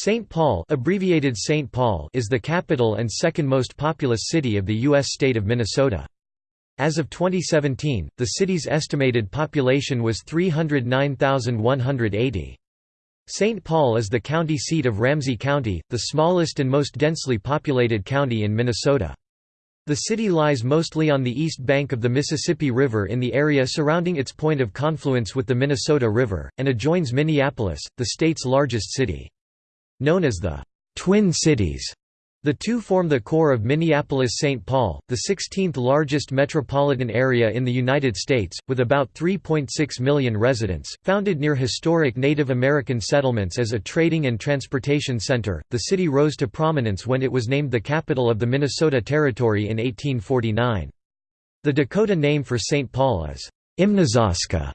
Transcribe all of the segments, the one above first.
St. Paul, abbreviated St. Paul is the capital and second most populous city of the U.S. state of Minnesota. As of 2017, the city's estimated population was 309,180. St. Paul is the county seat of Ramsey County, the smallest and most densely populated county in Minnesota. The city lies mostly on the east bank of the Mississippi River in the area surrounding its point of confluence with the Minnesota River, and adjoins Minneapolis, the state's largest city. Known as the Twin Cities, the two form the core of Minneapolis-St. Paul, the 16th largest metropolitan area in the United States, with about 3.6 million residents. Founded near historic Native American settlements as a trading and transportation center, the city rose to prominence when it was named the capital of the Minnesota Territory in 1849. The Dakota name for St. Paul is Imnazaska,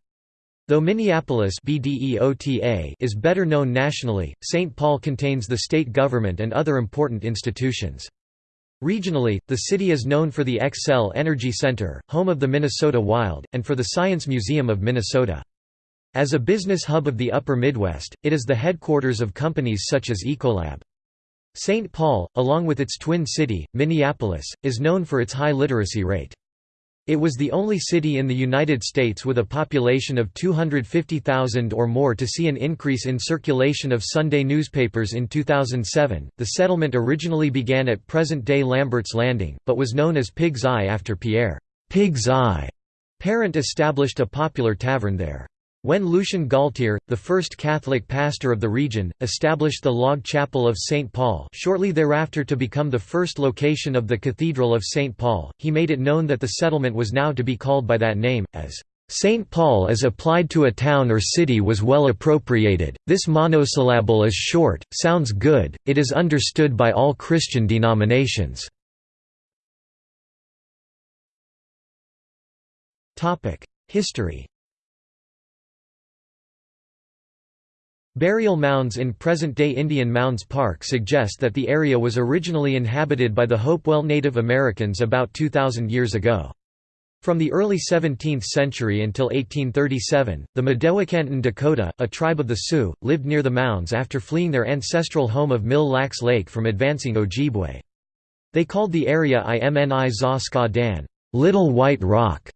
Though Minneapolis is better known nationally, St. Paul contains the state government and other important institutions. Regionally, the city is known for the Xcel Energy Center, home of the Minnesota Wild, and for the Science Museum of Minnesota. As a business hub of the Upper Midwest, it is the headquarters of companies such as Ecolab. St. Paul, along with its twin city, Minneapolis, is known for its high literacy rate. It was the only city in the United States with a population of 250,000 or more to see an increase in circulation of Sunday newspapers in 2007. The settlement originally began at present day Lambert's Landing, but was known as Pig's Eye after Pierre Pig's Eye Parent established a popular tavern there. When Lucien Galtier, the first Catholic pastor of the region, established the log chapel of St. Paul shortly thereafter to become the first location of the Cathedral of St. Paul, he made it known that the settlement was now to be called by that name, as St. Paul as applied to a town or city was well appropriated, this monosyllable is short, sounds good, it is understood by all Christian denominations. History Burial mounds in present-day Indian Mounds Park suggest that the area was originally inhabited by the Hopewell Native Americans about 2,000 years ago. From the early 17th century until 1837, the Mdewakanton Dakota, a tribe of the Sioux, lived near the mounds after fleeing their ancestral home of Mille Lacs Lake from advancing Ojibwe. They called the area Imni Za Ska Dan Little White Rock",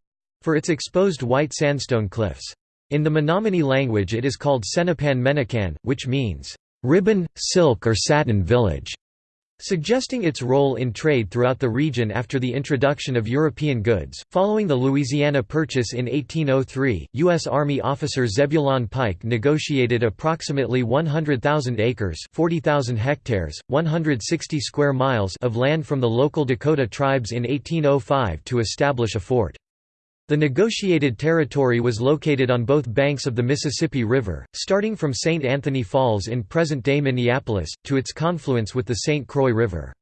for its exposed white sandstone cliffs. In the Menominee language it is called Senapan Menakan, which means, "...ribbon, silk or satin village", suggesting its role in trade throughout the region after the introduction of European goods. Following the Louisiana Purchase in 1803, U.S. Army officer Zebulon Pike negotiated approximately 100,000 acres 40,000 hectares, 160 square miles of land from the local Dakota tribes in 1805 to establish a fort. The negotiated territory was located on both banks of the Mississippi River, starting from St. Anthony Falls in present-day Minneapolis, to its confluence with the St. Croix River.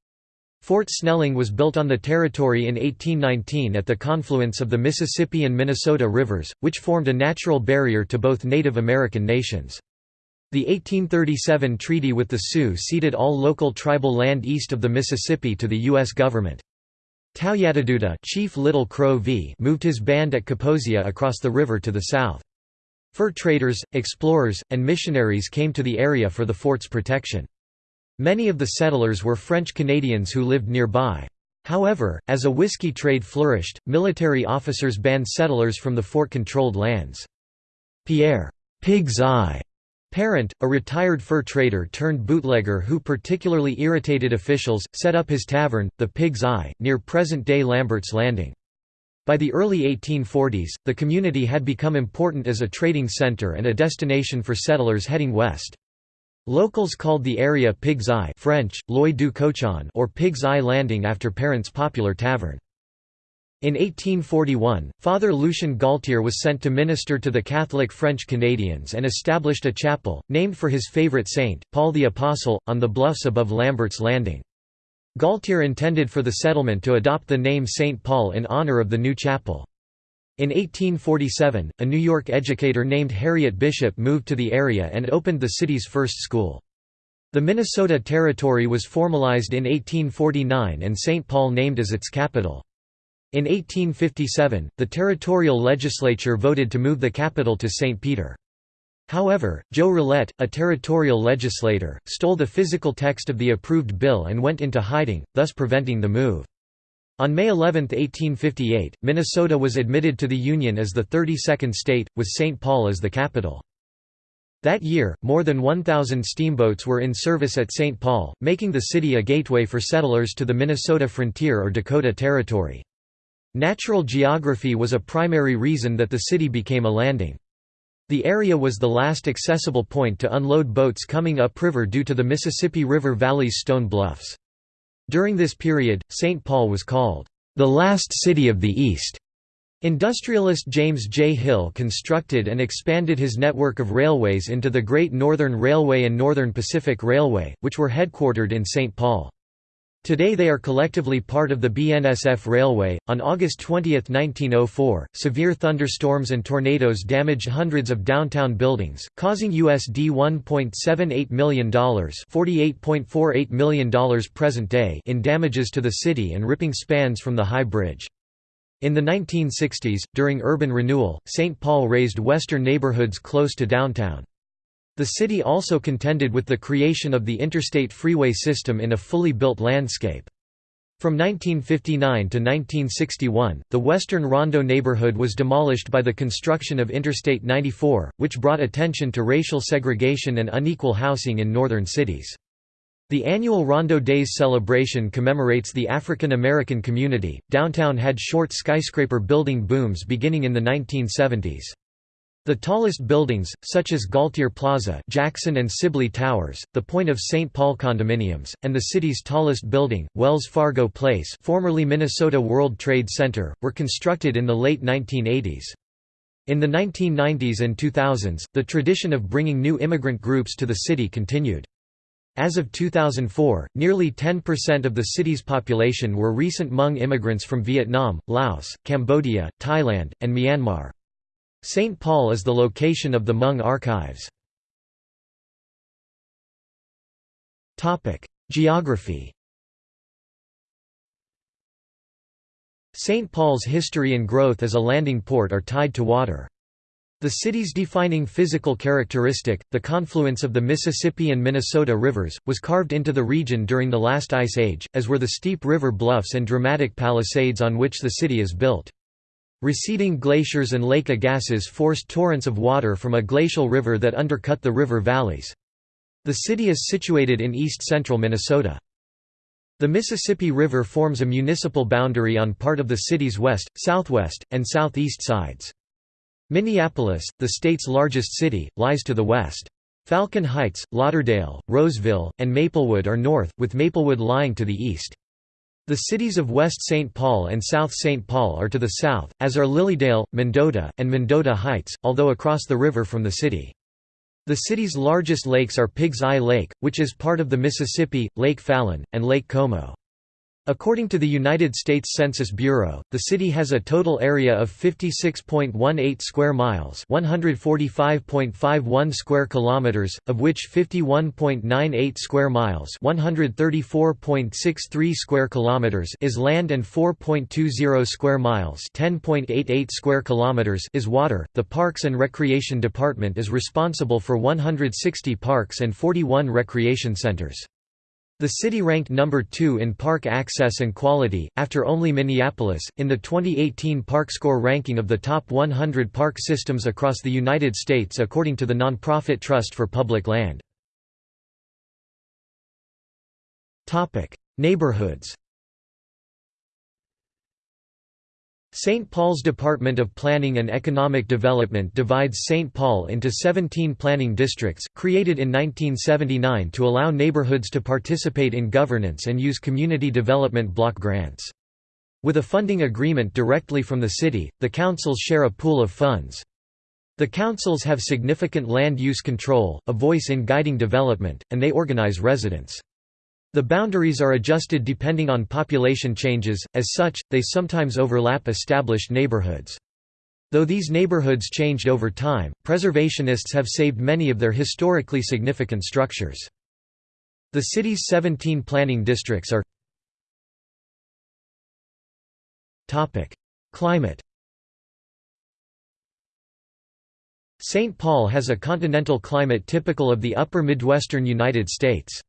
Fort Snelling was built on the territory in 1819 at the confluence of the Mississippi and Minnesota rivers, which formed a natural barrier to both Native American nations. The 1837 treaty with the Sioux ceded all local tribal land east of the Mississippi to the U.S. government. Tauyataduda Chief Little Crow v moved his band at Kaposia across the river to the south. Fur traders, explorers, and missionaries came to the area for the fort's protection. Many of the settlers were French Canadians who lived nearby. However, as a whiskey trade flourished, military officers banned settlers from the fort-controlled lands. Pierre Pig's Eye Parent, a retired fur trader turned bootlegger who particularly irritated officials, set up his tavern, the Pig's Eye, near present-day Lambert's Landing. By the early 1840s, the community had become important as a trading center and a destination for settlers heading west. Locals called the area Pig's Eye French, L'Oeil du Cochon or Pig's Eye Landing after Parent's popular tavern. In 1841, Father Lucien Galtier was sent to minister to the Catholic French Canadians and established a chapel, named for his favorite saint, Paul the Apostle, on the bluffs above Lambert's Landing. Galtier intended for the settlement to adopt the name St. Paul in honor of the new chapel. In 1847, a New York educator named Harriet Bishop moved to the area and opened the city's first school. The Minnesota Territory was formalized in 1849 and St. Paul named as its capital. In 1857, the territorial legislature voted to move the capital to St. Peter. However, Joe Rolette, a territorial legislator, stole the physical text of the approved bill and went into hiding, thus preventing the move. On May 11, 1858, Minnesota was admitted to the Union as the 32nd state, with St. Paul as the capital. That year, more than 1,000 steamboats were in service at St. Paul, making the city a gateway for settlers to the Minnesota frontier or Dakota Territory. Natural geography was a primary reason that the city became a landing. The area was the last accessible point to unload boats coming upriver due to the Mississippi River Valley's stone bluffs. During this period, St. Paul was called, "...the last city of the East." Industrialist James J. Hill constructed and expanded his network of railways into the Great Northern Railway and Northern Pacific Railway, which were headquartered in St. Paul. Today they are collectively part of the BNSF Railway. On August 20, 1904, severe thunderstorms and tornadoes damaged hundreds of downtown buildings, causing USD $1.78 million, $48.48 million present day in damages to the city and ripping spans from the High Bridge. In the 1960s, during urban renewal, St. Paul razed western neighborhoods close to downtown. The city also contended with the creation of the interstate freeway system in a fully built landscape. From 1959 to 1961, the western Rondo neighborhood was demolished by the construction of Interstate 94, which brought attention to racial segregation and unequal housing in northern cities. The annual Rondo Days celebration commemorates the African American community. Downtown had short skyscraper building booms beginning in the 1970s. The tallest buildings, such as Galtier Plaza Jackson and Sibley Towers, the Point of St. Paul condominiums, and the city's tallest building, Wells Fargo Place formerly Minnesota World Trade Center, were constructed in the late 1980s. In the 1990s and 2000s, the tradition of bringing new immigrant groups to the city continued. As of 2004, nearly 10% of the city's population were recent Hmong immigrants from Vietnam, Laos, Cambodia, Thailand, and Myanmar. St. Paul is the location of the Hmong archives. Geography St. Paul's history and growth as a landing port are tied to water. The city's defining physical characteristic, the confluence of the Mississippi and Minnesota rivers, was carved into the region during the last ice age, as were the steep river bluffs and dramatic palisades on which the city is built. Receding glaciers and lake Agassiz forced torrents of water from a glacial river that undercut the river valleys. The city is situated in east-central Minnesota. The Mississippi River forms a municipal boundary on part of the city's west, southwest, and southeast sides. Minneapolis, the state's largest city, lies to the west. Falcon Heights, Lauderdale, Roseville, and Maplewood are north, with Maplewood lying to the east. The cities of West St. Paul and South St. Paul are to the south, as are Lilydale, Mendota, and Mendota Heights, although across the river from the city. The city's largest lakes are Pig's Eye Lake, which is part of the Mississippi, Lake Phalen, and Lake Como. According to the United States Census Bureau, the city has a total area of 56.18 square miles, 145.51 square kilometers, of which 51.98 square miles, 134.63 square kilometers is land and 4.20 square miles, 10.88 square kilometers is water. The Parks and Recreation Department is responsible for 160 parks and 41 recreation centers. The city ranked number 2 in park access and quality, after only Minneapolis, in the 2018 ParkScore ranking of the top 100 park systems across the United States according to the nonprofit Trust for Public Land. Neighborhoods St. Paul's Department of Planning and Economic Development divides St. Paul into 17 planning districts, created in 1979 to allow neighborhoods to participate in governance and use community development block grants. With a funding agreement directly from the city, the councils share a pool of funds. The councils have significant land use control, a voice in guiding development, and they organize residents. The boundaries are adjusted depending on population changes, as such, they sometimes overlap established neighborhoods. Though these neighborhoods changed over time, preservationists have saved many of their historically significant structures. The city's 17 planning districts are Climate St. Paul has a continental climate typical of the upper Midwestern United States.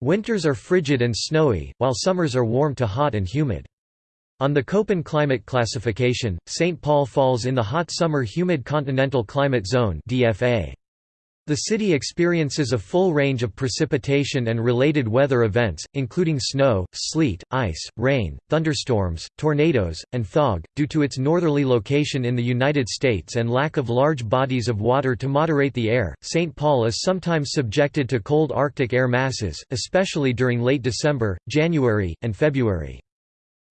Winters are frigid and snowy, while summers are warm to hot and humid. On the Köppen climate classification, St. Paul falls in the hot summer humid continental climate zone DFA. The city experiences a full range of precipitation and related weather events, including snow, sleet, ice, rain, thunderstorms, tornadoes, and fog. Due to its northerly location in the United States and lack of large bodies of water to moderate the air, St. Paul is sometimes subjected to cold Arctic air masses, especially during late December, January, and February.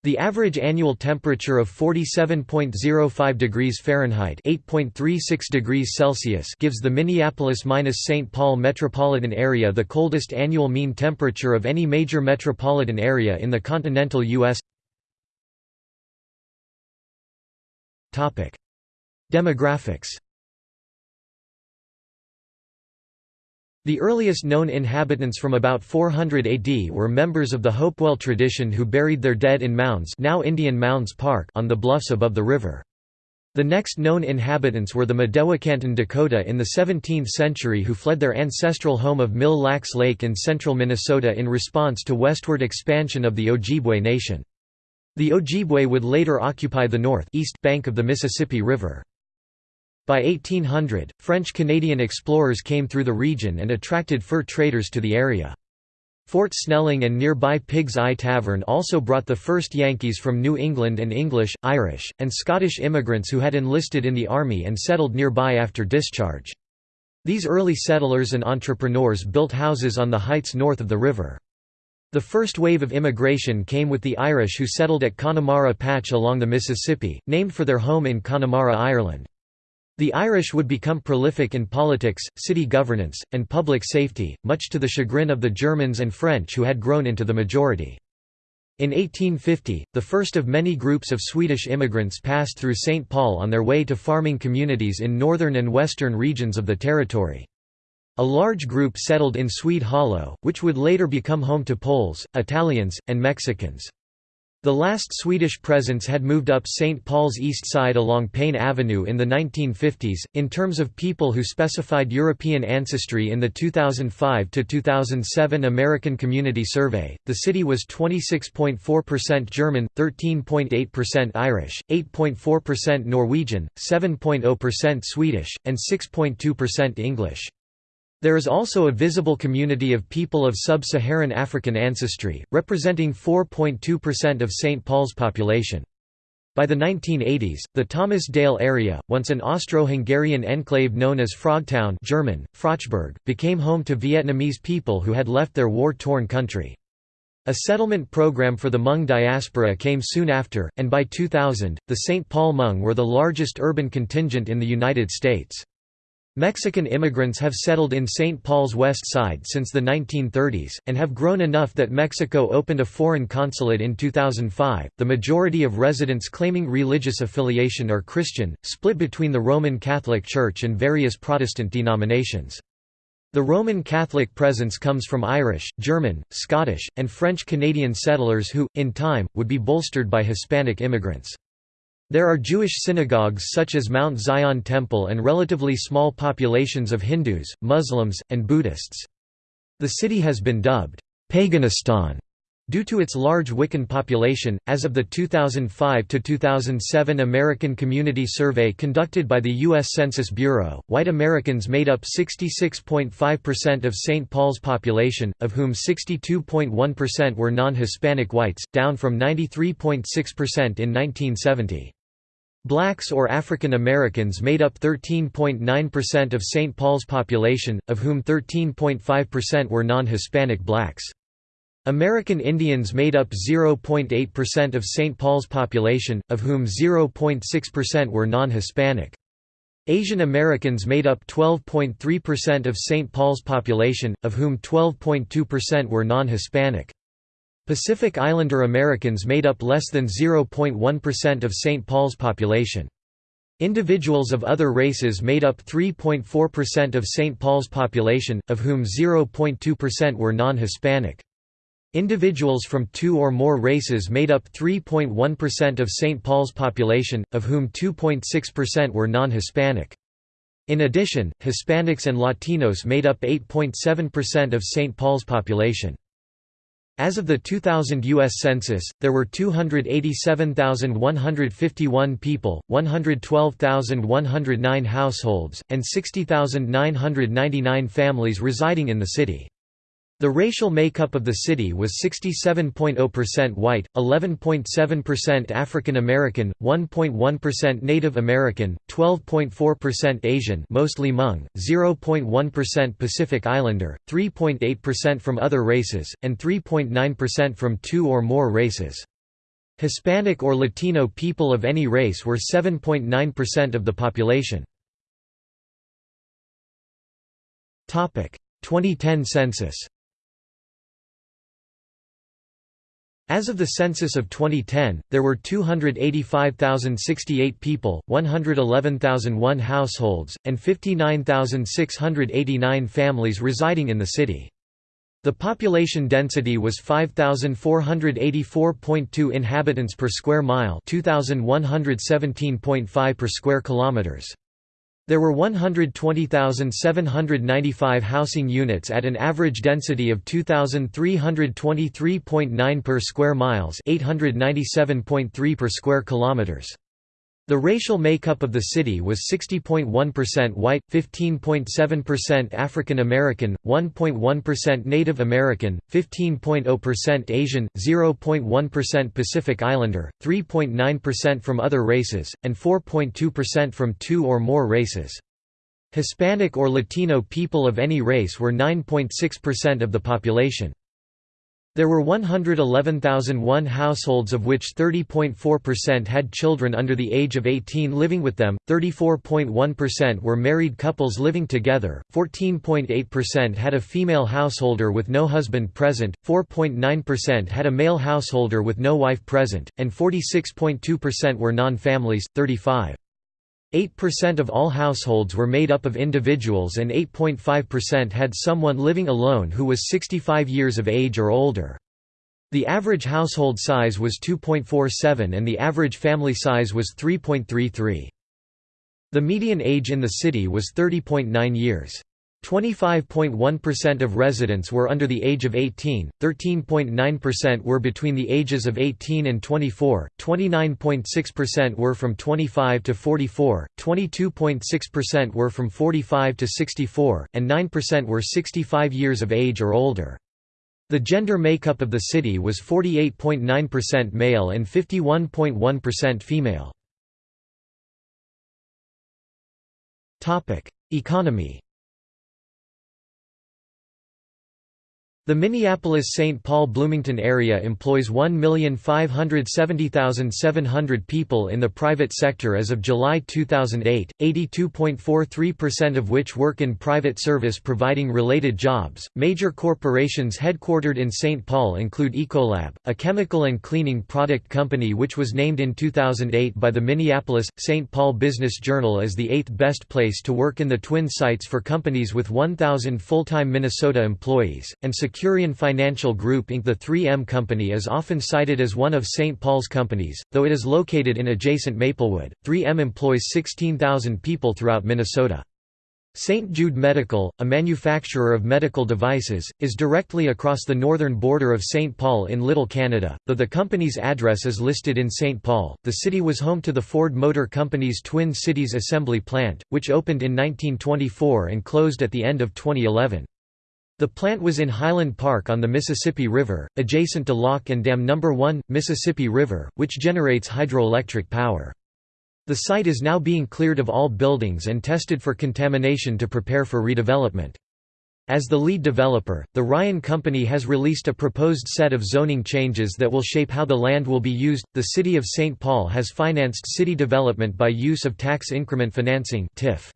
The average annual temperature of 47.05 degrees Fahrenheit (8.36 degrees Celsius) gives the Minneapolis-St. Paul metropolitan area the coldest annual mean temperature of any major metropolitan area in the continental U.S. Topic: Demographics The earliest known inhabitants from about 400 AD were members of the Hopewell tradition who buried their dead in mounds now Indian Mounds Park on the bluffs above the river. The next known inhabitants were the Mdewakanton Dakota in the 17th century who fled their ancestral home of Mille Lacs Lake in central Minnesota in response to westward expansion of the Ojibwe Nation. The Ojibwe would later occupy the north east bank of the Mississippi River. By 1800, French-Canadian explorers came through the region and attracted fur traders to the area. Fort Snelling and nearby Pig's Eye Tavern also brought the first Yankees from New England and English, Irish, and Scottish immigrants who had enlisted in the Army and settled nearby after discharge. These early settlers and entrepreneurs built houses on the heights north of the river. The first wave of immigration came with the Irish who settled at Connemara Patch along the Mississippi, named for their home in Connemara, Ireland. The Irish would become prolific in politics, city governance, and public safety, much to the chagrin of the Germans and French who had grown into the majority. In 1850, the first of many groups of Swedish immigrants passed through St. Paul on their way to farming communities in northern and western regions of the territory. A large group settled in Swede Hollow, which would later become home to Poles, Italians, and Mexicans. The last Swedish presence had moved up St. Paul's east side along Payne Avenue in the 1950s. In terms of people who specified European ancestry in the 2005 to 2007 American Community Survey, the city was 26.4% German, 13.8% Irish, 8.4% Norwegian, 7.0% Swedish, and 6.2% English. There is also a visible community of people of sub-Saharan African ancestry, representing 4.2% of St. Paul's population. By the 1980s, the Thomas Dale area, once an Austro-Hungarian enclave known as Frogtown German, Froschburg, became home to Vietnamese people who had left their war-torn country. A settlement program for the Hmong diaspora came soon after, and by 2000, the St. Paul Hmong were the largest urban contingent in the United States. Mexican immigrants have settled in St. Paul's west side since the 1930s, and have grown enough that Mexico opened a foreign consulate in 2005. The majority of residents claiming religious affiliation are Christian, split between the Roman Catholic Church and various Protestant denominations. The Roman Catholic presence comes from Irish, German, Scottish, and French Canadian settlers who, in time, would be bolstered by Hispanic immigrants. There are Jewish synagogues such as Mount Zion Temple and relatively small populations of Hindus, Muslims, and Buddhists. The city has been dubbed, Paganistan, due to its large Wiccan population. As of the 2005 2007 American Community Survey conducted by the U.S. Census Bureau, white Americans made up 66.5% of St. Paul's population, of whom 62.1% were non Hispanic whites, down from 93.6% in 1970. Blacks or African Americans made up 13.9% of St. Paul's population, of whom 13.5% were non-Hispanic blacks. American Indians made up 0.8% of St. Paul's population, of whom 0.6% were non-Hispanic. Asian Americans made up 12.3% of St. Paul's population, of whom 12.2% were non-Hispanic. Pacific Islander Americans made up less than 0.1% of St. Paul's population. Individuals of other races made up 3.4% of St. Paul's population, of whom 0.2% were non-Hispanic. Individuals from two or more races made up 3.1% of St. Paul's population, of whom 2.6% were non-Hispanic. In addition, Hispanics and Latinos made up 8.7% of St. Paul's population. As of the 2000 U.S. Census, there were 287,151 people, 112,109 households, and 60,999 families residing in the city. The racial makeup of the city was 67.0% white, 11.7% African American, 1.1% Native American, 12.4% Asian, mostly Hmong, 0.1% Pacific Islander, 3.8% from other races, and 3.9% from two or more races. Hispanic or Latino people of any race were 7.9% of the population. 2010 census As of the census of 2010, there were 285,068 people, 111,001 households, and 59,689 families residing in the city. The population density was 5484.2 inhabitants per square mile, 2117.5 per square kilometers. There were 120,795 housing units at an average density of 2323.9 per square miles, 897.3 per square kilometers. The racial makeup of the city was 60.1% white, 15.7% African American, 1.1% Native American, 15.0% Asian, 0.1% Pacific Islander, 3.9% from other races, and 4.2% from two or more races. Hispanic or Latino people of any race were 9.6% of the population. There were 111,001 households of which 30.4% had children under the age of 18 living with them, 34.1% were married couples living together, 14.8% had a female householder with no husband present, 4.9% had a male householder with no wife present, and 46.2% were non-families, 35. 8% of all households were made up of individuals and 8.5% had someone living alone who was 65 years of age or older. The average household size was 2.47 and the average family size was 3.33. The median age in the city was 30.9 years. 25.1% of residents were under the age of 18, 13.9% were between the ages of 18 and 24, 29.6% were from 25 to 44, 22.6% were from 45 to 64, and 9% were 65 years of age or older. The gender makeup of the city was 48.9% male and 51.1% female. Economy The Minneapolis-St. Paul-Bloomington area employs 1,570,700 people in the private sector as of July 2008, 82.43% of which work in private service providing related jobs. Major corporations headquartered in St. Paul include Ecolab, a chemical and cleaning product company which was named in 2008 by the Minneapolis-St. Paul Business Journal as the eighth best place to work in the Twin Cities for companies with 1,000 full-time Minnesota employees, and Securian Financial Group Inc. The 3M Company is often cited as one of St. Paul's companies, though it is located in adjacent Maplewood. 3M employs 16,000 people throughout Minnesota. St. Jude Medical, a manufacturer of medical devices, is directly across the northern border of St. Paul in Little Canada. Though the company's address is listed in St. Paul, the city was home to the Ford Motor Company's Twin Cities assembly plant, which opened in 1924 and closed at the end of 2011. The plant was in Highland Park on the Mississippi River, adjacent to Lock and Dam No. 1, Mississippi River, which generates hydroelectric power. The site is now being cleared of all buildings and tested for contamination to prepare for redevelopment. As the lead developer, the Ryan Company has released a proposed set of zoning changes that will shape how the land will be used. The City of St. Paul has financed city development by use of tax increment financing (TIF).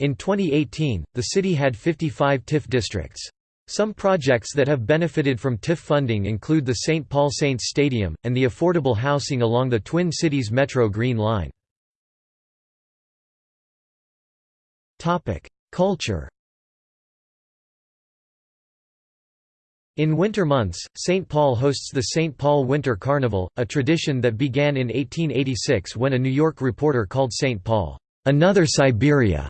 In 2018, the city had 55 TIF districts. Some projects that have benefited from TIF funding include the St. Paul Saints Stadium, and the affordable housing along the Twin Cities Metro Green Line. Culture In winter months, St. Paul hosts the St. Paul Winter Carnival, a tradition that began in 1886 when a New York reporter called St. Paul, "...another Siberia."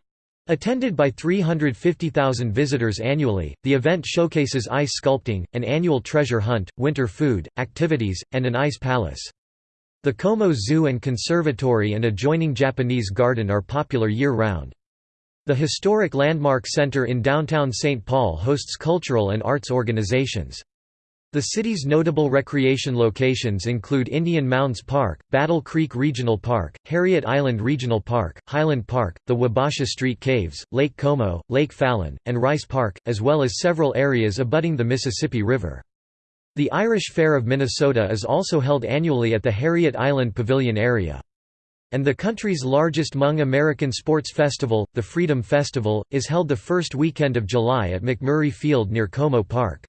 Attended by 350,000 visitors annually, the event showcases ice sculpting, an annual treasure hunt, winter food, activities, and an ice palace. The Como Zoo and Conservatory and adjoining Japanese Garden are popular year-round. The historic Landmark Center in downtown St. Paul hosts cultural and arts organizations. The city's notable recreation locations include Indian Mounds Park, Battle Creek Regional Park, Harriet Island Regional Park, Highland Park, the Wabasha Street Caves, Lake Como, Lake Phalen, and Rice Park, as well as several areas abutting the Mississippi River. The Irish Fair of Minnesota is also held annually at the Harriet Island Pavilion area. And the country's largest Hmong American sports festival, the Freedom Festival, is held the first weekend of July at McMurray Field near Como Park.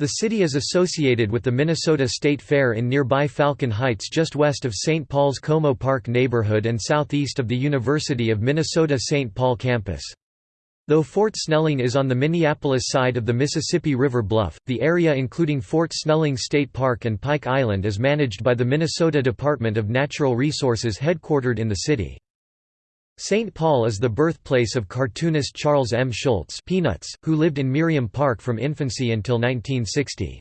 The city is associated with the Minnesota State Fair in nearby Falcon Heights just west of St. Paul's Como Park neighborhood and southeast of the University of Minnesota-St. Paul campus. Though Fort Snelling is on the Minneapolis side of the Mississippi River Bluff, the area including Fort Snelling State Park and Pike Island is managed by the Minnesota Department of Natural Resources headquartered in the city. St. Paul is the birthplace of cartoonist Charles M. Schulz Peanuts, who lived in Merriam Park from infancy until 1960.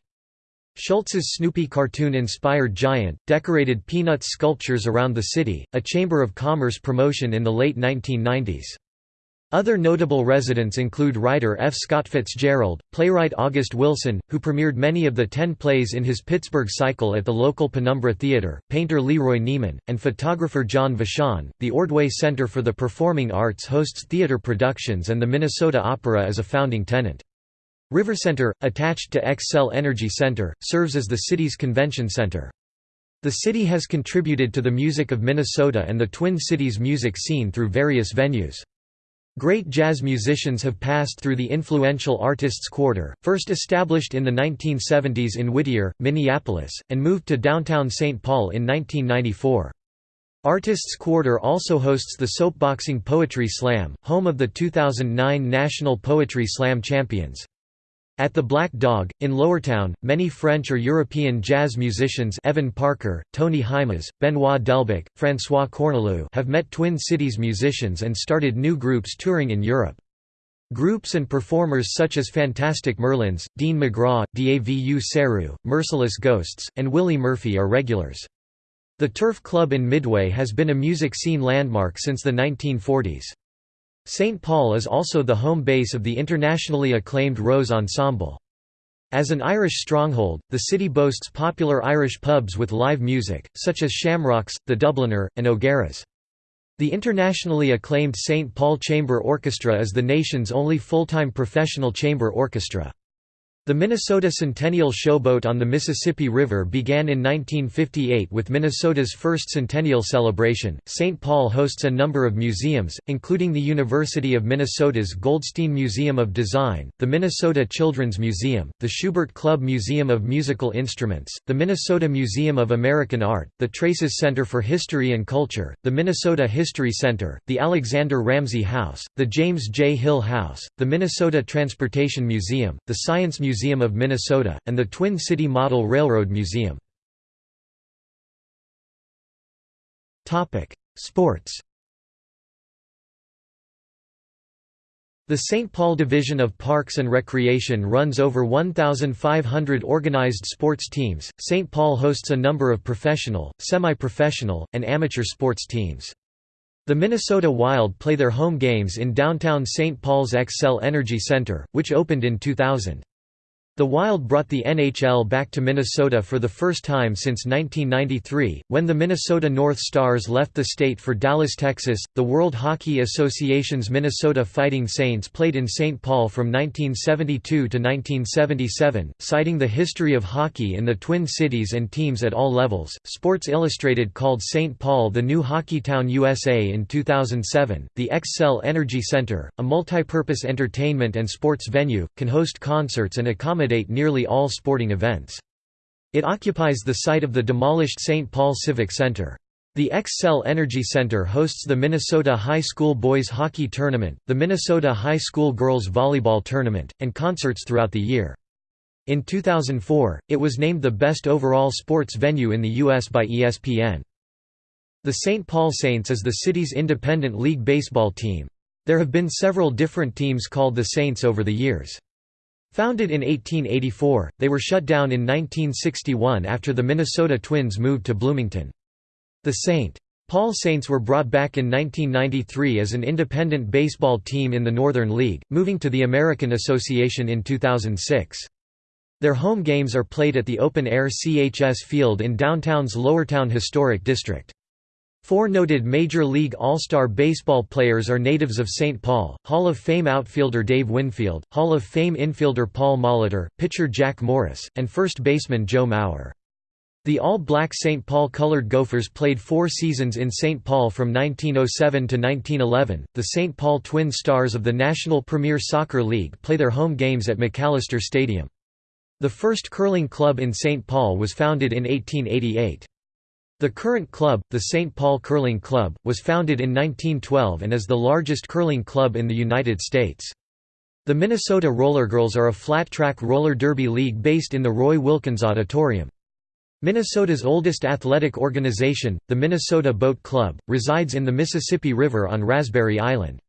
Schulz's Snoopy cartoon-inspired giant, decorated Peanuts sculptures around the city, a Chamber of Commerce promotion in the late 1990s. Other notable residents include writer F. Scott Fitzgerald, playwright August Wilson, who premiered many of the ten plays in his Pittsburgh cycle at the local Penumbra Theater, painter Leroy Neiman, and photographer John Vachon. The Ordway Center for the Performing Arts hosts theater productions and the Minnesota Opera is a founding tenant. River Center, attached to Xcel Energy Center, serves as the city's convention center. The city has contributed to the music of Minnesota and the Twin Cities music scene through various venues. Great jazz musicians have passed through the influential Artists Quarter, first established in the 1970s in Whittier, Minneapolis, and moved to downtown St. Paul in 1994. Artists Quarter also hosts the Soapboxing Poetry Slam, home of the 2009 National Poetry Slam champions. At the Black Dog, in Lowertown, many French or European jazz musicians Evan Parker, Tony Hymas, Benoit Delbecq, François Cornelou have met Twin Cities musicians and started new groups touring in Europe. Groups and performers such as Fantastic Merlins, Dean Magraw, Davu Seru, Merciless Ghosts, and Willie Murphy are regulars. The Turf Club in Midway has been a music scene landmark since the 1940s. St. Paul is also the home base of the internationally acclaimed Rose Ensemble. As an Irish stronghold, the city boasts popular Irish pubs with live music, such as Shamrocks, the Dubliner, and O'Gara's. The internationally acclaimed St. Paul Chamber Orchestra is the nation's only full-time professional chamber orchestra. The Minnesota Centennial Showboat on the Mississippi River began in 1958 with Minnesota's first centennial celebration. St. Paul hosts a number of museums, including the University of Minnesota's Goldstein Museum of Design, the Minnesota Children's Museum, the Schubert Club Museum of Musical Instruments, the Minnesota Museum of American Art, the Traces Center for History and Culture, the Minnesota History Center, the Alexander Ramsey House, the James J. Hill House, the Minnesota Transportation Museum, the Science Museum Museum of Minnesota, and the Twin City Model Railroad Museum. Sports The St. Paul Division of Parks and Recreation runs over 1,500 organized sports teams. St. Paul hosts a number of professional, semi professional, and amateur sports teams. The Minnesota Wild play their home games in downtown St. Paul's Xcel Energy Center, which opened in 2000. The Wild brought the NHL back to Minnesota for the first time since 1993, when the Minnesota North Stars left the state for Dallas, Texas. The World Hockey Association's Minnesota Fighting Saints played in St. Paul from 1972 to 1977, citing the history of hockey in the Twin Cities and teams at all levels. Sports Illustrated called St. Paul the new hockey town USA in 2007. The Xcel Energy Center, a multipurpose entertainment and sports venue, can host concerts and accommodate accommodate nearly all sporting events. It occupies the site of the demolished St. Paul Civic Center. The Xcel Energy Center hosts the Minnesota High School Boys Hockey Tournament, the Minnesota High School Girls Volleyball Tournament, and concerts throughout the year. In 2004, it was named the best overall sports venue in the U.S. by ESPN. The St. Paul Saints is the city's independent league baseball team. There have been several different teams called the Saints over the years. Founded in 1884, they were shut down in 1961 after the Minnesota Twins moved to Bloomington. The St. Paul Saints were brought back in 1993 as an independent baseball team in the Northern League, moving to the American Association in 2006. Their home games are played at the open-air CHS Field in downtown's Lowertown Historic District. Four noted Major League All-Star Baseball players are natives of St. Paul, Hall of Fame outfielder Dave Winfield, Hall of Fame infielder Paul Molitor, pitcher Jack Morris, and first baseman Joe Mauer. The all-black St. Paul colored Gophers played four seasons in St. Paul from 1907 to 1911. The St. Paul Twin Stars of the National Premier Soccer League play their home games at Macalester Stadium. The first curling club in St. Paul was founded in 1888. The current club, the St. Paul Curling Club, was founded in 1912 and is the largest curling club in the United States. The Minnesota Rollergirls are a flat-track roller derby league based in the Roy Wilkins Auditorium. Minnesota's oldest athletic organization, the Minnesota Boat Club, resides in the Mississippi River on Raspberry Island.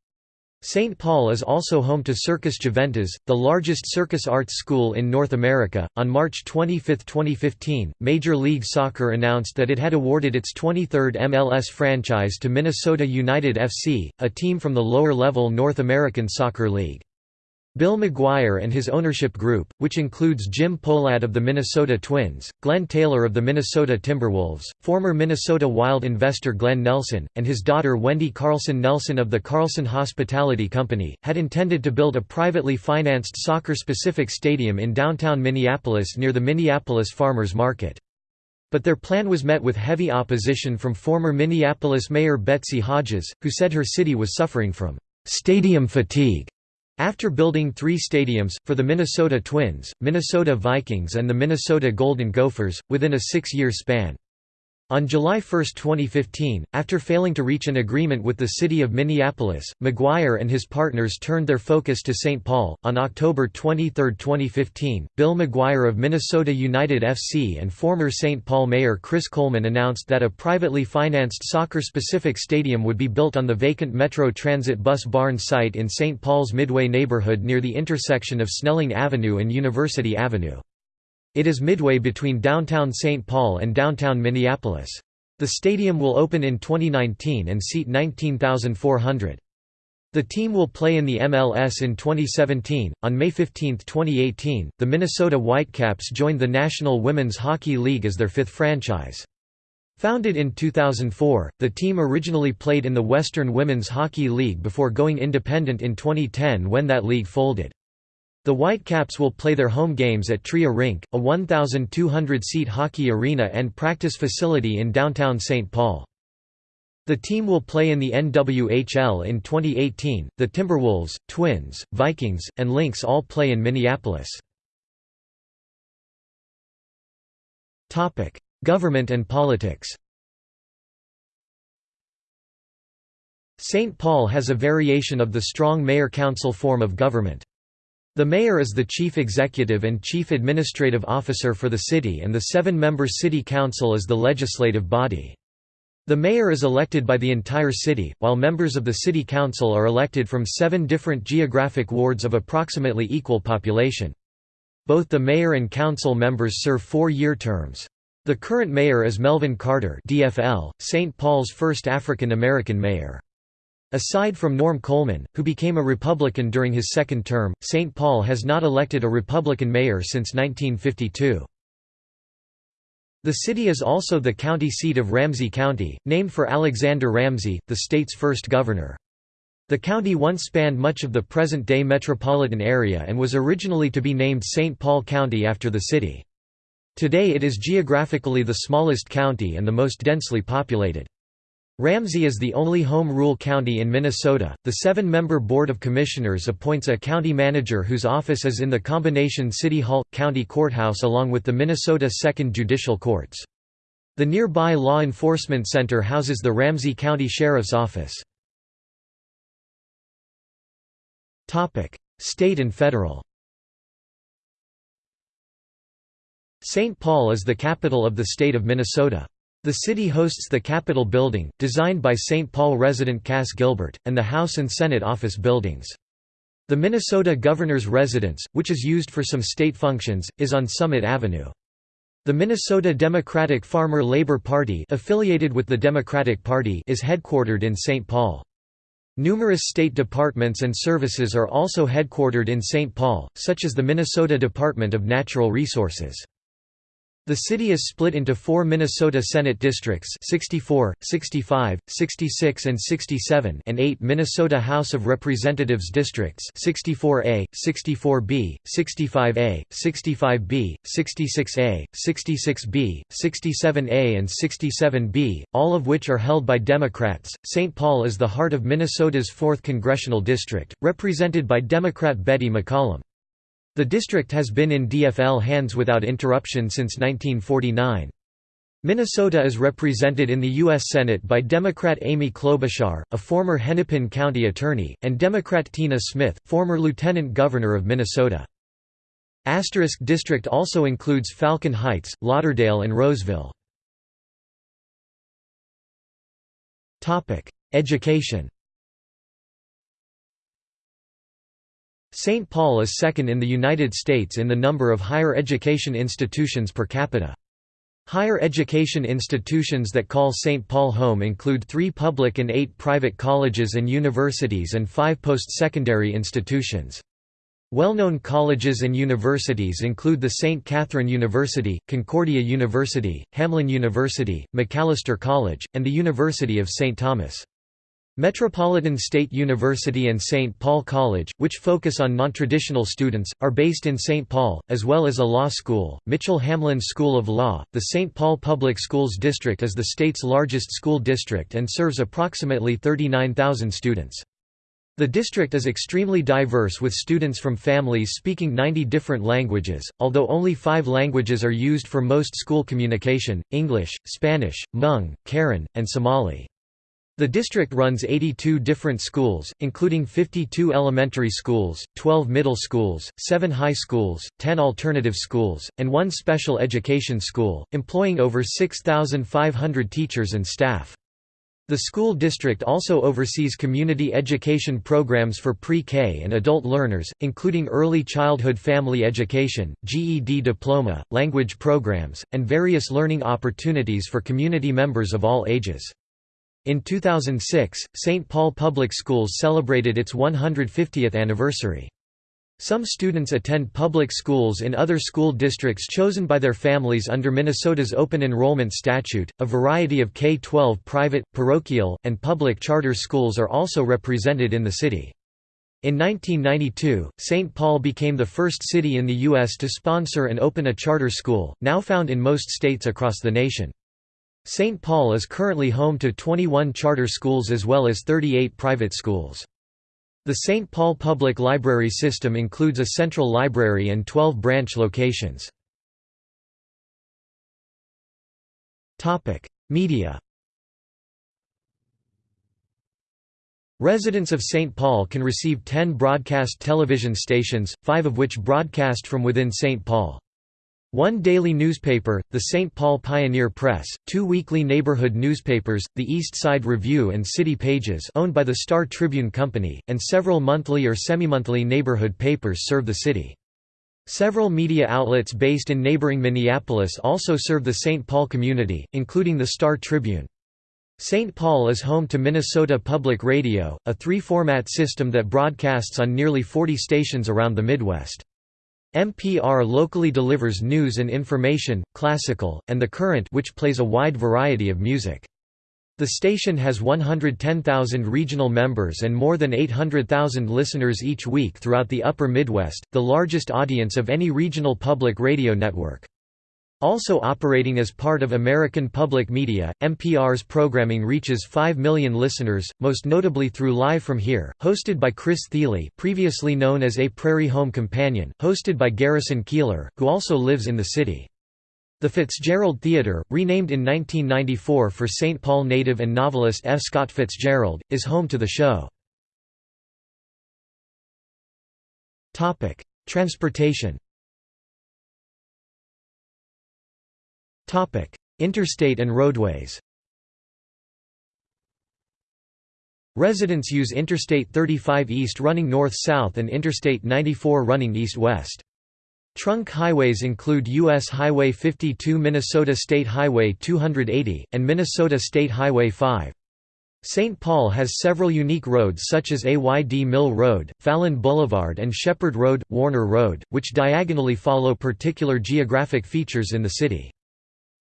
St. Paul is also home to Circus Juventas, the largest circus arts school in North America. On March 25, 2015, Major League Soccer announced that it had awarded its 23rd MLS franchise to Minnesota United FC, a team from the lower level North American Soccer League. Bill McGuire and his ownership group, which includes Jim Pohlad of the Minnesota Twins, Glenn Taylor of the Minnesota Timberwolves, former Minnesota Wild investor Glenn Nelson, and his daughter Wendy Carlson Nelson of the Carlson Hospitality Company, had intended to build a privately financed soccer-specific stadium in downtown Minneapolis near the Minneapolis Farmers Market. But their plan was met with heavy opposition from former Minneapolis Mayor Betsy Hodges, who said her city was suffering from «stadium fatigue» After building three stadiums, for the Minnesota Twins, Minnesota Vikings and the Minnesota Golden Gophers, within a six-year span. On July 1, 2015, after failing to reach an agreement with the city of Minneapolis, McGuire and his partners turned their focus to St. Paul. On October 23, 2015, Bill McGuire of Minnesota United FC and former St. Paul Mayor Chris Coleman announced that a privately financed soccer specific stadium would be built on the vacant Metro Transit bus barn site in St. Paul's Midway neighborhood near the intersection of Snelling Avenue and University Avenue. It is midway between downtown St. Paul and downtown Minneapolis. The stadium will open in 2019 and seat 19,400. The team will play in the MLS in 2017. On May 15, 2018, the Minnesota Whitecaps joined the National Women's Hockey League as their fifth franchise. Founded in 2004, the team originally played in the Western Women's Hockey League before going independent in 2010 when that league folded. The Whitecaps will play their home games at Tria Rink, a 1,200-seat hockey arena and practice facility in downtown St. Paul. The team will play in the NWHL in 2018. The Timberwolves, Twins, Vikings, and Lynx all play in Minneapolis. Topic: Government and politics. St. Paul has a variation of the strong mayor-council form of government. The mayor is the chief executive and chief administrative officer for the city and the seven-member city council is the legislative body. The mayor is elected by the entire city, while members of the city council are elected from seven different geographic wards of approximately equal population. Both the mayor and council members serve four-year terms. The current mayor is Melvin Carter DFL, St. Paul's first African American mayor. Aside from Norm Coleman, who became a Republican during his second term, St. Paul has not elected a Republican mayor since 1952. The city is also the county seat of Ramsey County, named for Alexander Ramsey, the state's first governor. The county once spanned much of the present-day metropolitan area and was originally to be named St. Paul County after the city. Today it is geographically the smallest county and the most densely populated. Ramsey is the only home rule county in Minnesota. The seven member Board of Commissioners appoints a county manager whose office is in the combination City Hall County Courthouse along with the Minnesota Second Judicial Courts. The nearby Law Enforcement Center houses the Ramsey County Sheriff's Office. State and federal St. Paul is the capital of the state of Minnesota. The city hosts the Capitol Building, designed by St. Paul resident Cass Gilbert, and the House and Senate office buildings. The Minnesota Governor's Residence, which is used for some state functions, is on Summit Avenue. The Minnesota Democratic Farmer Labor Party affiliated with the Democratic Party is headquartered in St. Paul. Numerous state departments and services are also headquartered in St. Paul, such as the Minnesota Department of Natural Resources. The city is split into four Minnesota Senate districts 64, 65, 66 and 67 and eight Minnesota House of Representatives districts 64A, 64B, 65A, 65B, 66A, 66B, 67A and 67B, all of which are held by Democrats. St. Paul is the heart of Minnesota's 4th congressional district, represented by Democrat Betty McCollum. The district has been in DFL hands without interruption since 1949. Minnesota is represented in the U.S. Senate by Democrat Amy Klobuchar, a former Hennepin County attorney, and Democrat Tina Smith, former lieutenant governor of Minnesota. Asterisk district also includes Falcon Heights, Lauderdale and Roseville. Education St. Paul is second in the United States in the number of higher education institutions per capita. Higher education institutions that call St. Paul home include three public and eight private colleges and universities and five post-secondary institutions. Well-known colleges and universities include the St. Catherine University, Concordia University, Hamline University, Macalester College, and the University of St. Thomas. Metropolitan State University and St. Paul College, which focus on nontraditional students, are based in St. Paul, as well as a law school, Mitchell Hamline School of Law. The St. Paul Public Schools District is the state's largest school district and serves approximately 39,000 students. The district is extremely diverse with students from families speaking 90 different languages, although only five languages are used for most school communication, English, Spanish, Hmong, Karen, and Somali. The district runs 82 different schools, including 52 elementary schools, 12 middle schools, 7 high schools, 10 alternative schools, and one special education school, employing over 6,500 teachers and staff. The school district also oversees community education programs for pre-K and adult learners, including early childhood family education, GED diploma, language programs, and various learning opportunities for community members of all ages. In 2006, St. Paul Public Schools celebrated its 150th anniversary. Some students attend public schools in other school districts chosen by their families under Minnesota's open enrollment statute. A variety of K 12 private, parochial, and public charter schools are also represented in the city. In 1992, St. Paul became the first city in the U.S. to sponsor and open a charter school, now found in most states across the nation. St. Paul is currently home to 21 charter schools as well as 38 private schools. The St. Paul Public Library system includes a central library and 12 branch locations. Media Residents of St. Paul can receive 10 broadcast television stations, five of which broadcast from within St. Paul. One daily newspaper, the St. Paul Pioneer Press, two weekly neighborhood newspapers, the East Side Review and City Pages owned by the Star Tribune Company, and several monthly or semi-monthly neighborhood papers serve the city. Several media outlets based in neighboring Minneapolis also serve the St. Paul community, including the Star Tribune. St. Paul is home to Minnesota Public Radio, a three-format system that broadcasts on nearly 40 stations around the Midwest. MPR locally delivers news and information, classical, and the current which plays a wide variety of music. The station has 110,000 regional members and more than 800,000 listeners each week throughout the Upper Midwest, the largest audience of any regional public radio network. Also operating as part of American Public Media, MPR's programming reaches 5 million listeners, most notably through Live From Here, hosted by Chris Thile previously known as A Prairie Home Companion, hosted by Garrison Keillor, who also lives in the city. The Fitzgerald Theatre, renamed in 1994 for St. Paul native and novelist F. Scott Fitzgerald, is home to the show. Transportation Interstate and roadways Residents use Interstate 35 East running north-south and Interstate 94 running east-west. Trunk highways include U.S. Highway 52 Minnesota State Highway 280, and Minnesota State Highway 5. St. Paul has several unique roads such as AYD Mill Road, Phalen Boulevard and Shepard Road, Warner Road, which diagonally follow particular geographic features in the city.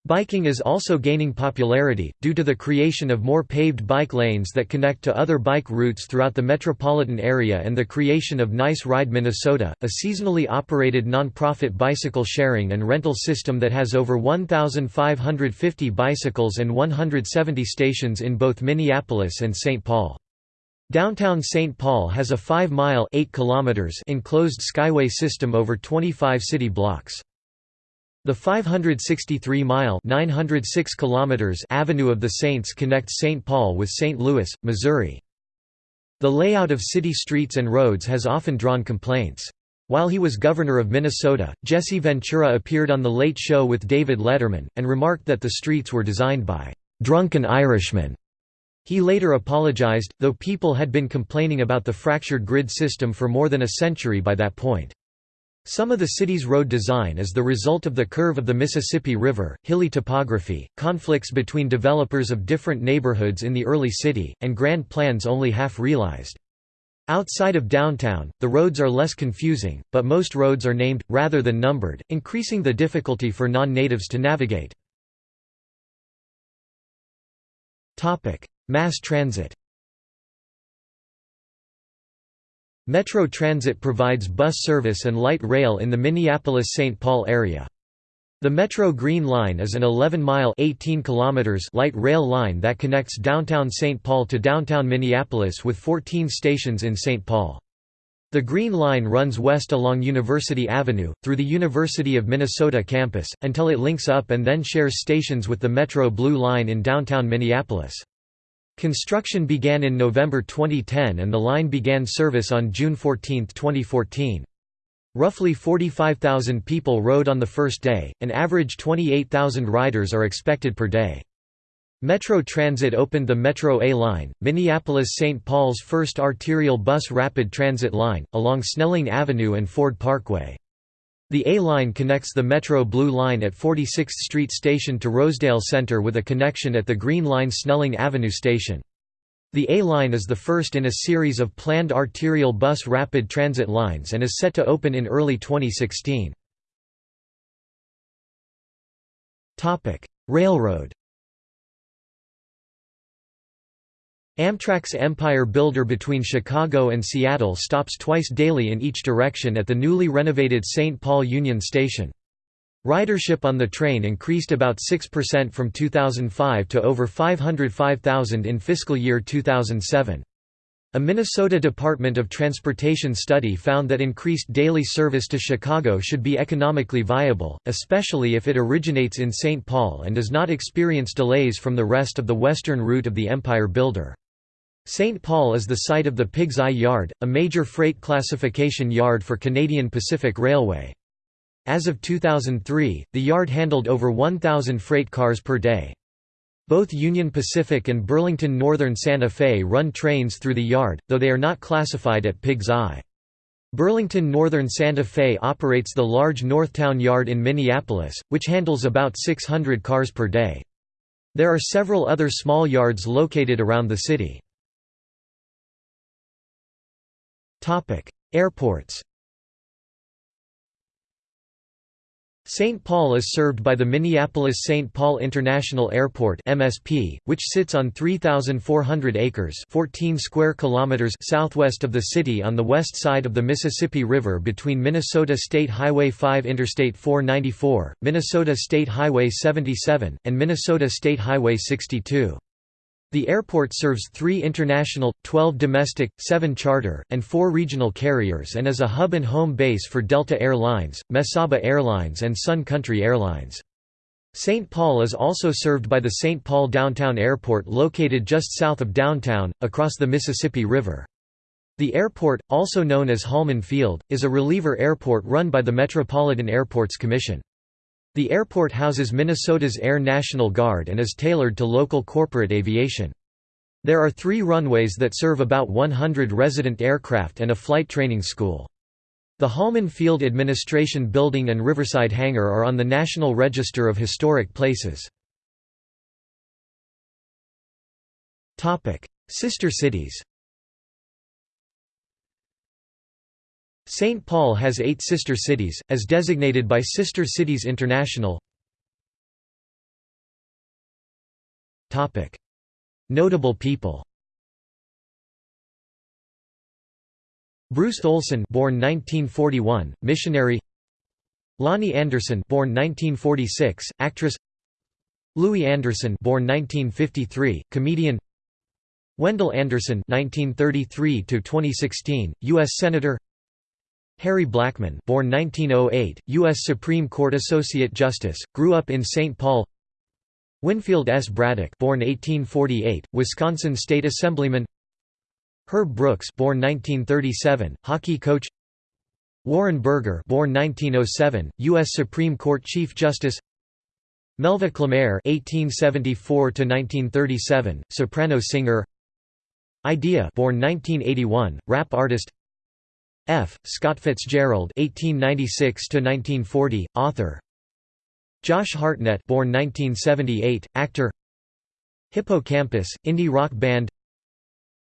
Biking is also gaining popularity, due to the creation of more paved bike lanes that connect to other bike routes throughout the metropolitan area and the creation of Nice Ride Minnesota, a seasonally operated nonprofit bicycle sharing and rental system that has over 1,550 bicycles and 170 stations in both Minneapolis and St. Paul. Downtown St. Paul has a 5-mile enclosed skyway system over 25 city blocks. The 563-mile (906 kilometers) Avenue of the Saints connects St. Paul with St. Louis, Missouri. The layout of city streets and roads has often drawn complaints. While he was governor of Minnesota, Jesse Ventura appeared on The Late Show with David Letterman, and remarked that the streets were designed by "...drunken Irishmen." He later apologized, though people had been complaining about the fractured grid system for more than a century by that point. Some of the city's road design is the result of the curve of the Mississippi River, hilly topography, conflicts between developers of different neighborhoods in the early city, and grand plans only half realized. Outside of downtown, the roads are less confusing, but most roads are named, rather than numbered, increasing the difficulty for non-natives to navigate. Mass transit Metro Transit provides bus service and light rail in the Minneapolis-St. Paul area. The Metro Green Line is an 11-mile light rail line that connects downtown St. Paul to downtown Minneapolis with 14 stations in St. Paul. The Green Line runs west along University Avenue, through the University of Minnesota campus, until it links up and then shares stations with the Metro Blue Line in downtown Minneapolis. Construction began in November 2010 and the line began service on June 14, 2014. Roughly 45,000 people rode on the first day, an average 28,000 riders are expected per day. Metro Transit opened the Metro A line, Minneapolis-St. Paul's first arterial bus rapid transit line, along Snelling Avenue and Ford Parkway. The A-Line connects the Metro Blue Line at 46th Street Station to Rosedale Center with a connection at the Green Line Snelling Avenue Station. The A-Line is the first in a series of planned arterial bus rapid transit lines and is set to open in early 2016. Railroad Amtrak's Empire Builder between Chicago and Seattle stops twice daily in each direction at the newly renovated St. Paul Union Station. Ridership on the train increased about 6% from 2005 to over 505,000 in fiscal year 2007. A Minnesota Department of Transportation study found that increased daily service to Chicago should be economically viable, especially if it originates in St. Paul and does not experience delays from the rest of the western route of the Empire Builder. St. Paul is the site of the Pig's Eye Yard, a major freight classification yard for Canadian Pacific Railway. As of 2003, the yard handled over 1,000 freight cars per day. Both Union Pacific and Burlington Northern Santa Fe run trains through the yard, though they are not classified at Pig's Eye. Burlington Northern Santa Fe operates the large Northtown Yard in Minneapolis, which handles about 600 cars per day. There are several other small yards located around the city. Airports St. Paul is served by the Minneapolis-St. Paul International Airport (MSP), which sits on 3,400 acres (14 square kilometers) southwest of the city on the west side of the Mississippi River between Minnesota State Highway 5 Interstate 494, Minnesota State Highway 77, and Minnesota State Highway 62. The airport serves three international, 12 domestic, 7 charter, and 4 regional carriers and is a hub and home base for Delta Air Lines, Mesaba Airlines and Sun Country Airlines. St. Paul is also served by the St. Paul Downtown Airport located just south of downtown, across the Mississippi River. The airport, also known as Holman Field, is a reliever airport run by the Metropolitan Airports Commission. The airport houses Minnesota's Air National Guard and is tailored to local corporate aviation. There are three runways that serve about 100 resident aircraft and a flight training school. The Holman Field Administration Building and Riverside Hangar are on the National Register of Historic Places. Sister cities St. Paul has eight sister cities, as designated by Sister Cities International. Notable people Bruce Olson born 1941, missionary Loni Anderson born 1946, actress Louie Anderson born 1953, comedian Wendell Anderson 1933 2016, US Senator Harry Blackmun born 1908, US Supreme Court Associate Justice, grew up in St. Paul Winfield S. Braddock born 1848, Wisconsin State Assemblyman Herb Brooks born 1937, hockey coach Warren Burger born 1907, US Supreme Court Chief Justice Melva Clemere (1874–1937), soprano singer. Eyedea, born 1981, rap artist. F. Scott Fitzgerald (1896–1940), author. Josh Hartnett born 1978, actor. Hippo Campus, indie rock band.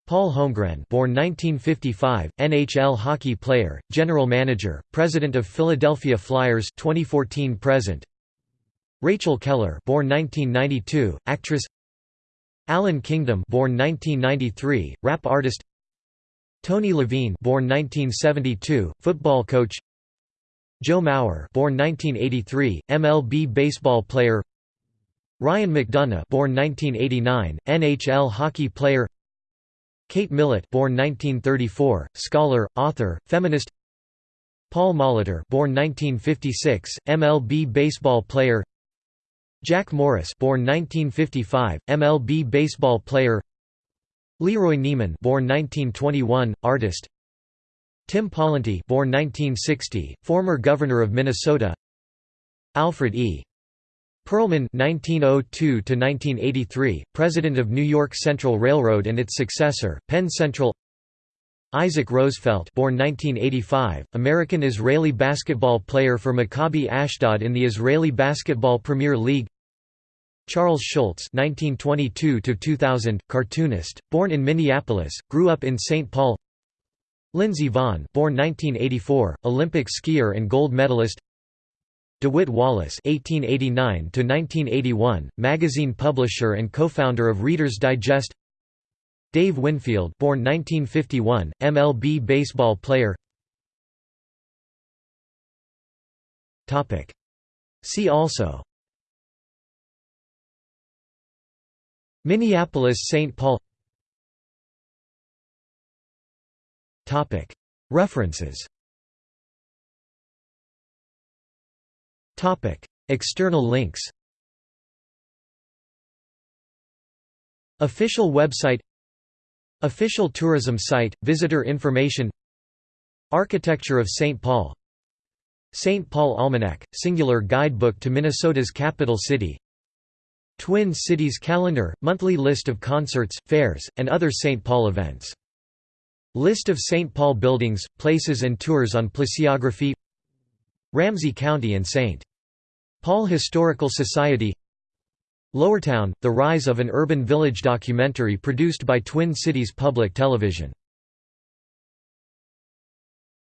Paul Holmgren born 1955, NHL hockey player, general manager, president of Philadelphia Flyers 2014-present Rachel Keller born 1992, actress. Allan Kingdom born 1993, rap artist Tony Levine born 1972, football coach Joe Mauer, born 1983, MLB baseball player. Ryan McDonagh, born 1989, NHL hockey player. Kate Millett, born 1934, scholar, author, feminist. Paul Molitor, born 1956, MLB baseball player. Jack Morris, born 1955, MLB baseball player. Leroy Neiman, born 1921, artist. Tim Pawlenty born 1960, former governor of Minnesota Alfred E. Perlman (1902–1983), president of New York Central Railroad and its successor, Penn Central. Isaac Rosefelt, born 1985, American-Israeli basketball player for Maccabi Ashdod in the Israeli Basketball Premier League. Charles Schulz (1922–2000), cartoonist, born in Minneapolis, grew up in St. Paul. Lindsey Vonn born 1984, Olympic skier and gold medalist DeWitt Wallace (1889–1981), magazine publisher and co-founder of Reader's Digest. Dave Winfield, born 1951, MLB baseball player. Topic. See also. Minneapolis-St. Paul. References External links Official website Official tourism site, visitor information Architecture of St. Paul St. Paul Almanac, singular guidebook to Minnesota's capital city Twin Cities Calendar, monthly list of concerts, fairs, and other St. Paul events List of St. Paul buildings, places and tours on Placeography Ramsey County and St. Paul Historical Society Lowertown, The Rise of an Urban Village documentary produced by Twin Cities Public Television